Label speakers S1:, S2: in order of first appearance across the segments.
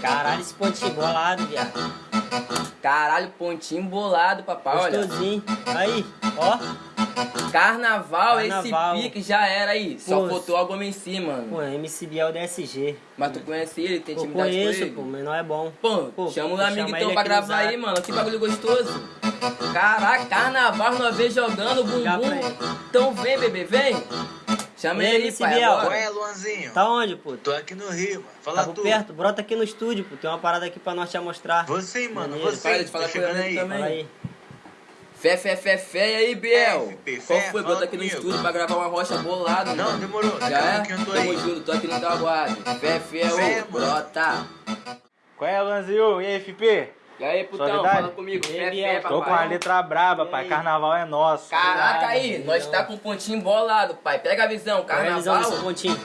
S1: Caralho, esse pontinho bolado, viado.
S2: Caralho, pontinho bolado, papai, olha.
S1: Gostosinho. Aí, ó.
S2: Carnaval,
S1: Carnaval.
S2: esse pique já era aí. Só
S1: Pô,
S2: faltou algo em si, mano.
S1: Pô, MC Biel DSG.
S2: Mas tu conhece ele, tem intimidade com
S1: conheço,
S2: ele?
S1: pô, mas não é bom.
S2: Pô,
S1: Pô,
S2: chama o amigo então pra gravar aí, mano. Que bagulho gostoso. Caraca, carnaval nós vez jogando bumbum. Então vem, bebê, vem. Chama ele pai,
S1: Biel.
S3: Qual é, Luanzinho?
S1: Tá onde, pô?
S3: Tô aqui no Rio, mano. Fala
S1: Tá por
S3: tu.
S1: perto? Brota aqui no estúdio, pô. Tem uma parada aqui pra nós te mostrar.
S3: Você, mano,
S1: Maneiro.
S3: você.
S2: Para de falar
S3: Tô
S2: com
S3: chegando
S2: ele
S3: aí.
S2: também.
S1: Fala aí.
S2: Fé, fé, fé, fé, e aí, Biel?
S3: FP,
S2: Qual foi? Brota aqui no estúdio pra gravar uma rocha bolada,
S3: Não,
S2: mano.
S3: demorou.
S2: Já é?
S3: pouquinho eu tô
S2: Tamo
S3: aí.
S2: junto, tô aqui no teu aguardo. Fé, fé,
S3: Fé,
S2: ô,
S3: mano.
S2: brota.
S4: Qual é, Lanzinho? E aí, FP?
S2: E aí, putão,
S4: Suavidade?
S2: fala comigo. Fé, fé,
S4: Tô com a letra braba, pai. Carnaval é nosso.
S2: Caraca aí, nós
S1: então.
S2: tá com um pontinho bolado, pai. Pega a visão,
S1: Qual é a visão
S2: carnaval.
S1: desse pontinho?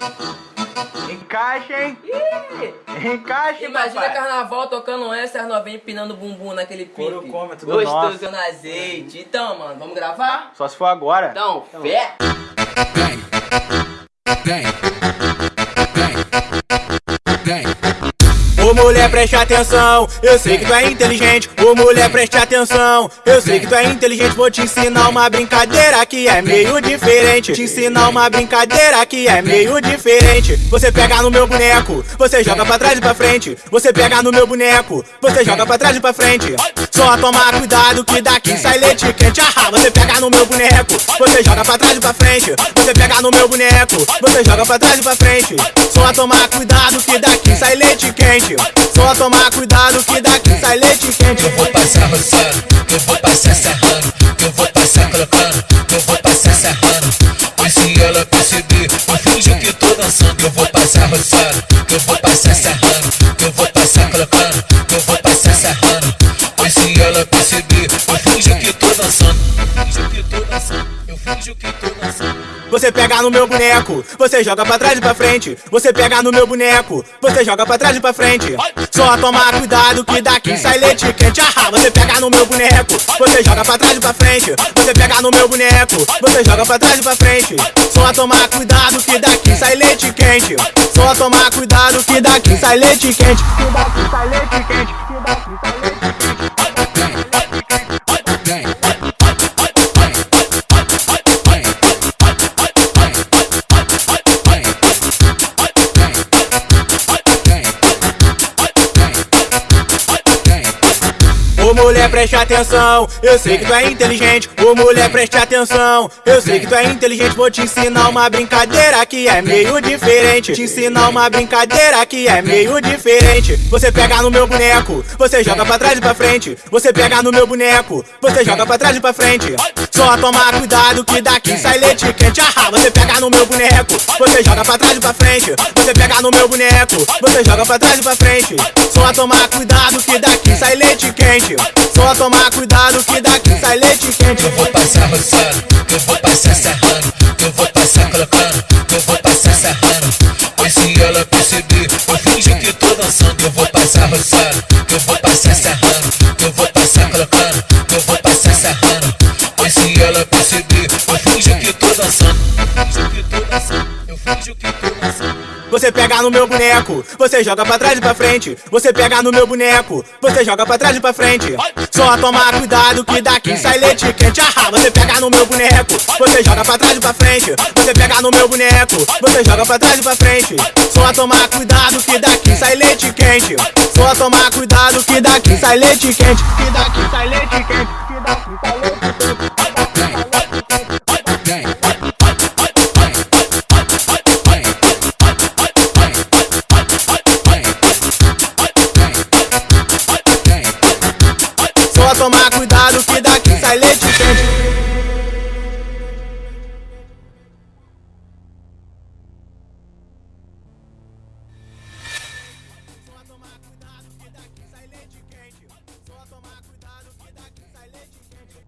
S4: Encaixa, hein?
S2: Ih,
S4: Encaixa,
S2: Imagina
S4: papai.
S2: carnaval tocando essa, as novinhas empinando bumbum naquele pique.
S4: É tudo
S2: Gostoso
S4: nosso.
S2: no azeite. Então, mano, vamos gravar?
S4: Só se for agora.
S2: Então, fé.
S5: Ô mulher, preste atenção, eu sei que tu é inteligente. Ô mulher, preste atenção, eu sei que tu é inteligente. Vou te ensinar uma brincadeira que é meio diferente. Te ensinar uma brincadeira que é meio diferente. Você pega no meu boneco, você joga pra trás e pra frente. Você pega no meu boneco, você joga pra trás e pra frente. Só tomar cuidado que daqui sai leite quente. Ah, você pega no meu boneco, você joga pra trás e pra frente. Você pega no meu boneco, você joga pra trás e pra frente. Só tomar cuidado que daqui sai leite quente. Só tomar cuidado que daqui sai leite quente.
S6: Eu vou passar roçando, eu vou passar serrando, eu vou passar colocando, eu vou passar serrando. Pois se ela perceber, eu finjo que tô dançando. Eu vou passar roçando, eu vou passar serrando, eu vou que dançando.
S5: Você pega no meu boneco, você joga pra trás e pra frente. Você pega no meu boneco, você joga pra trás e pra frente. Só tomar cuidado que daqui sai leite quente. Ah, você pega no meu boneco, você joga pra trás e pra frente. Você pega no meu boneco, você joga pra trás e pra frente. Só tomar cuidado que daqui sai leite quente. Só tomar cuidado que daqui sai leite quente. Que daqui sai leite quente. Que daqui sai leite Ô mulher, preste atenção, eu sei que tu é inteligente. Ô mulher, preste atenção, eu sei que tu é inteligente. Vou te ensinar uma brincadeira que é meio diferente. Te ensinar uma brincadeira que é meio diferente. Você pega no meu boneco, você joga pra trás e pra frente. Você pega no meu boneco, você joga pra trás e pra frente. Só tomar cuidado que daqui sai leite quente. Ah, você pega no meu boneco, você joga pra trás e pra frente. Você pega no meu boneco, você joga pra trás e pra frente. Só tomar cuidado que daqui sai leite Só tomar cuidado que daqui sai leite quente.
S6: Eu vou passar roçando, eu vou passar serrando, eu vou passar colocando, eu vou passar serrando. Pois se ela perceber, eu finjo que tô dançando. Eu vou passar roçando, eu vou
S5: Você pega no meu boneco, você joga pra trás e pra frente. Você pega no meu boneco, você joga pra trás e pra frente. Só tomar cuidado que daqui sai leite quente. Ah, você pega no meu boneco, você joga pra trás e pra frente. Você pega no meu boneco, você joga pra trás e pra frente. Só tomar cuidado que daqui sai leite quente. Só tomar cuidado que daqui sai leite quente. Que daqui sai leite quente. Que daqui sai leite Só tomar cuidado que daqui sai leite quente.